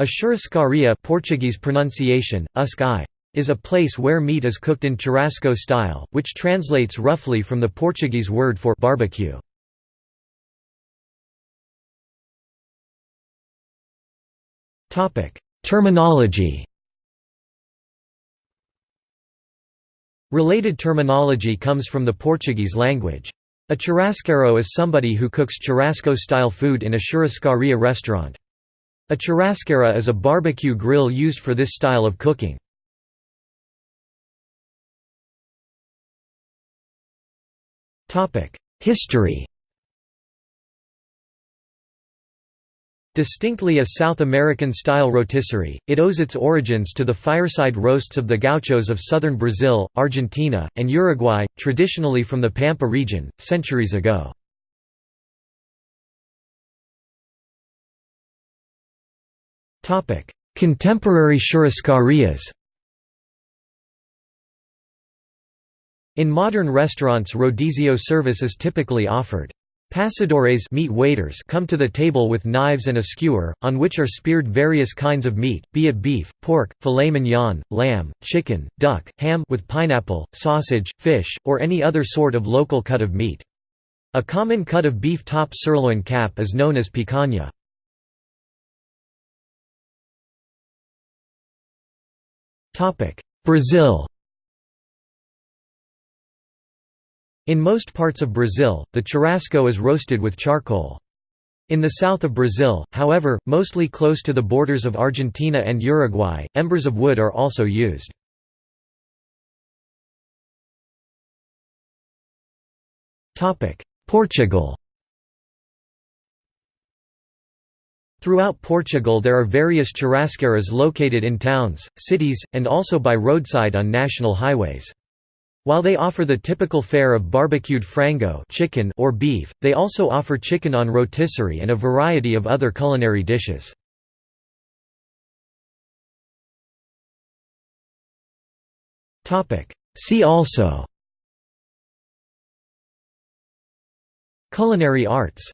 A churrascaria Portuguese pronunciation, uscai, is a place where meat is cooked in churrasco style, which translates roughly from the Portuguese word for barbecue. Terminology Related terminology comes from the Portuguese language. A churrasqueiro is somebody who cooks churrasco-style food in a churrascaria restaurant. A churrasqueira is a barbecue grill used for this style of cooking. History Distinctly a South American-style rotisserie, it owes its origins to the fireside roasts of the gauchos of southern Brazil, Argentina, and Uruguay, traditionally from the Pampa region, centuries ago. Contemporary churrascarias In modern restaurants rodizio service is typically offered. Passadores meat waiters come to the table with knives and a skewer, on which are speared various kinds of meat, be it beef, pork, filet mignon, lamb, chicken, duck, ham with pineapple, sausage, fish, or any other sort of local cut of meat. A common cut of beef top sirloin cap is known as picanha. Brazil In most parts of Brazil, the churrasco is roasted with charcoal. In the south of Brazil, however, mostly close to the borders of Argentina and Uruguay, embers of wood are also used. Portugal Throughout Portugal there are various churrasqueiras located in towns, cities, and also by roadside on national highways. While they offer the typical fare of barbecued frango chicken or beef, they also offer chicken on rotisserie and a variety of other culinary dishes. See also Culinary arts